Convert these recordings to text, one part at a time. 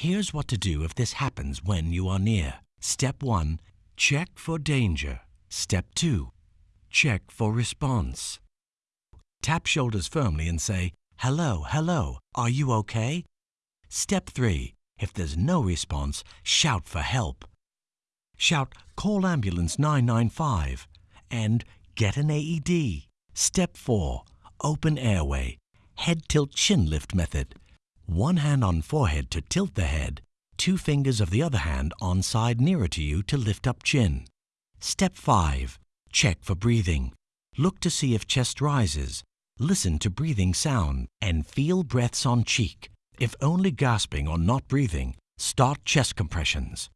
Here's what to do if this happens when you are near. Step 1. Check for danger. Step 2. Check for response. Tap shoulders firmly and say, Hello, hello, are you okay? Step 3. If there's no response, shout for help. Shout, Call ambulance 995 and get an AED. Step 4. Open airway. Head tilt chin lift method. One hand on forehead to tilt the head, two fingers of the other hand on side nearer to you to lift up chin. Step 5. Check for breathing. Look to see if chest rises. Listen to breathing sound and feel breaths on cheek. If only gasping or not breathing, start chest compressions.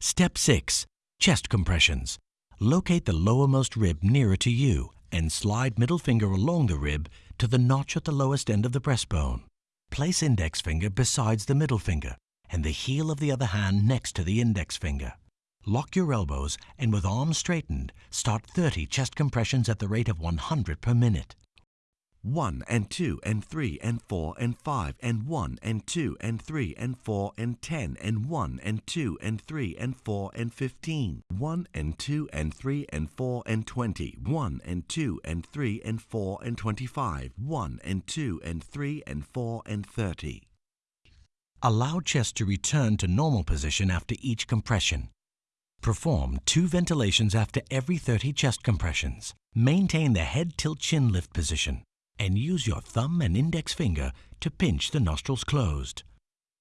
Step 6. Chest compressions. Locate the lowermost rib nearer to you and slide middle finger along the rib to the notch at the lowest end of the breastbone. Place index finger besides the middle finger and the heel of the other hand next to the index finger. Lock your elbows and with arms straightened, start 30 chest compressions at the rate of 100 per minute. 1 and 2 and 3 and 4 and 5 and 1 and 2 and 3 and 4 and 10 and 1 and 2 and 3 and 4 and 15 1 and 2 and 3 and 4 and 20 1 and 2 and 3 and 4 and 25 1 and 2 and 3 and 4 and 30 Allow chest to return to normal position after each compression. Perform two ventilations after every 30 chest compressions. Maintain the head tilt chin lift position and use your thumb and index finger to pinch the nostrils closed.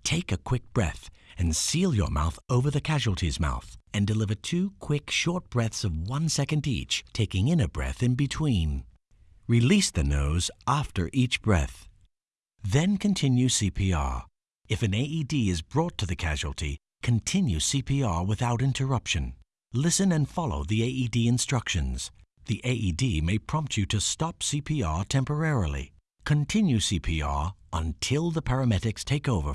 Take a quick breath and seal your mouth over the casualty's mouth and deliver two quick short breaths of one second each, taking in a breath in between. Release the nose after each breath. Then continue CPR. If an AED is brought to the casualty, continue CPR without interruption. Listen and follow the AED instructions. The AED may prompt you to stop CPR temporarily. Continue CPR until the paramedics take over.